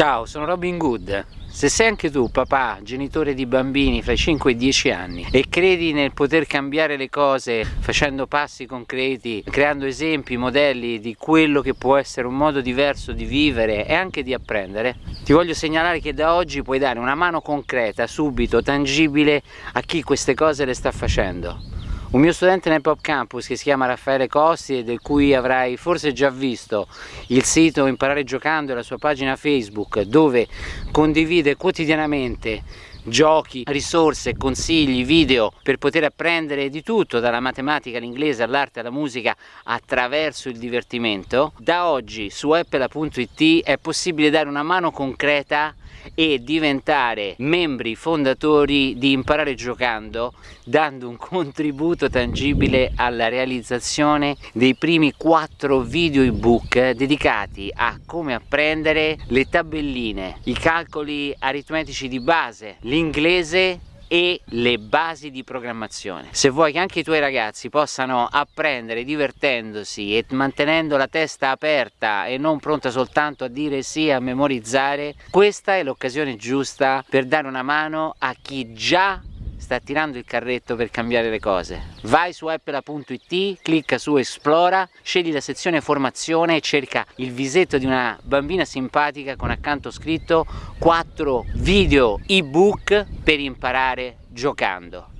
Ciao, sono Robin Good. Se sei anche tu papà, genitore di bambini fra i 5 e i 10 anni e credi nel poter cambiare le cose facendo passi concreti, creando esempi, modelli di quello che può essere un modo diverso di vivere e anche di apprendere, ti voglio segnalare che da oggi puoi dare una mano concreta, subito, tangibile a chi queste cose le sta facendo. Un mio studente nel Pop Campus che si chiama Raffaele Costi e del cui avrai forse già visto il sito Imparare Giocando e la sua pagina Facebook dove condivide quotidianamente giochi, risorse, consigli, video per poter apprendere di tutto dalla matematica all'inglese all'arte alla musica attraverso il divertimento. Da oggi su apple.it è possibile dare una mano concreta e diventare membri fondatori di Imparare Giocando dando un contributo tangibile alla realizzazione dei primi quattro video ebook dedicati a come apprendere le tabelline, i calcoli aritmetici di base, l'inglese e le basi di programmazione. Se vuoi che anche i tuoi ragazzi possano apprendere divertendosi e mantenendo la testa aperta e non pronta soltanto a dire sì, a memorizzare, questa è l'occasione giusta per dare una mano a chi già sta tirando il carretto per cambiare le cose. Vai su appela.it, clicca su esplora, scegli la sezione formazione e cerca il visetto di una bambina simpatica con accanto scritto 4 video ebook per imparare giocando.